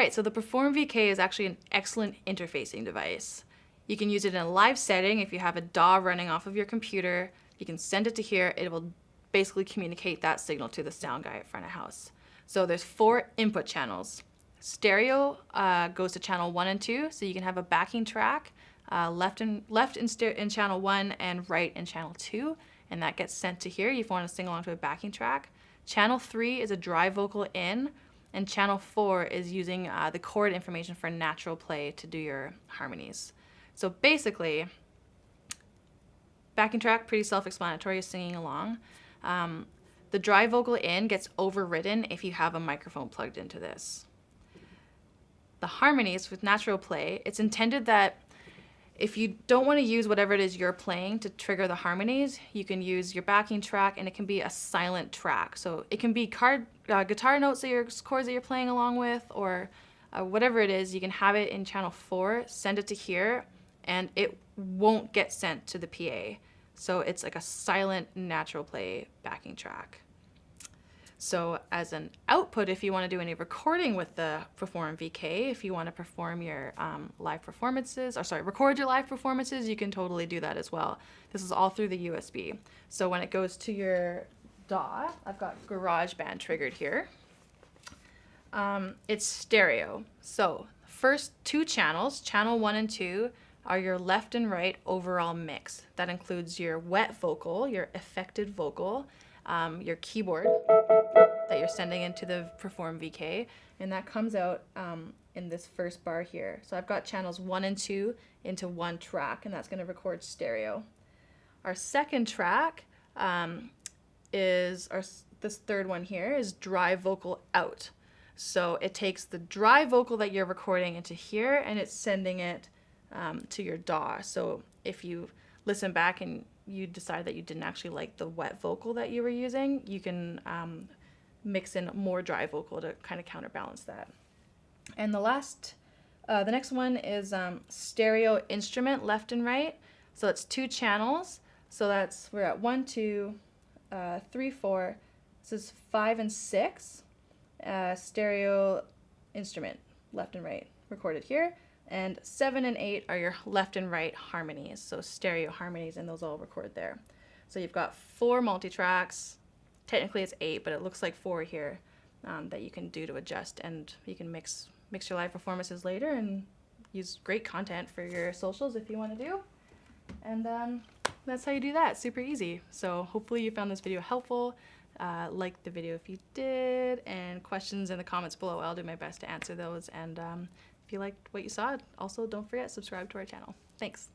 right, so the Perform VK is actually an excellent interfacing device. You can use it in a live setting if you have a DAW running off of your computer. You can send it to here. It will basically communicate that signal to the sound guy at front of house. So there's four input channels. Stereo uh, goes to channel one and two, so you can have a backing track uh, left in left in, in channel one and right in channel two, and that gets sent to here. If you want to sing along to a backing track. Channel three is a dry vocal in, and channel four is using uh, the chord information for natural play to do your harmonies. So basically, backing track, pretty self-explanatory, singing along. Um, the dry vocal in gets overridden if you have a microphone plugged into this. The harmonies with natural play, it's intended that if you don't want to use whatever it is you're playing to trigger the harmonies, you can use your backing track and it can be a silent track. So it can be card, uh, guitar notes that your chords that you're playing along with or uh, whatever it is, you can have it in channel four, send it to here, and it won't get sent to the PA. So it's like a silent natural play backing track. So as an output, if you want to do any recording with the Perform VK, if you want to perform your um, live performances, or sorry, record your live performances, you can totally do that as well. This is all through the USB. So when it goes to your DAW, I've got GarageBand triggered here. Um, it's stereo. So first two channels, channel one and two, are your left and right overall mix. That includes your wet vocal, your affected vocal, um, your keyboard that you're sending into the Perform VK, and that comes out um, in this first bar here. So I've got channels one and two into one track, and that's going to record stereo. Our second track um, is, our, this third one here is dry vocal out. So it takes the dry vocal that you're recording into here, and it's sending it um, to your DAW. So if you listen back and you decide that you didn't actually like the wet vocal that you were using, you can um, mix in more dry vocal to kind of counterbalance that. And the last, uh, the next one is um, stereo instrument left and right. So it's two channels. So that's, we're at one, two, uh, three, four. This is five and six. Uh, stereo instrument left and right recorded here. And seven and eight are your left and right harmonies, so stereo harmonies, and those all record there. So you've got four multi-tracks. Technically it's eight, but it looks like four here um, that you can do to adjust, and you can mix mix your live performances later and use great content for your socials if you want to do. And um, that's how you do that, super easy. So hopefully you found this video helpful. Uh, like the video if you did, and questions in the comments below. I'll do my best to answer those. And um, if you liked what you saw, also don't forget subscribe to our channel. Thanks.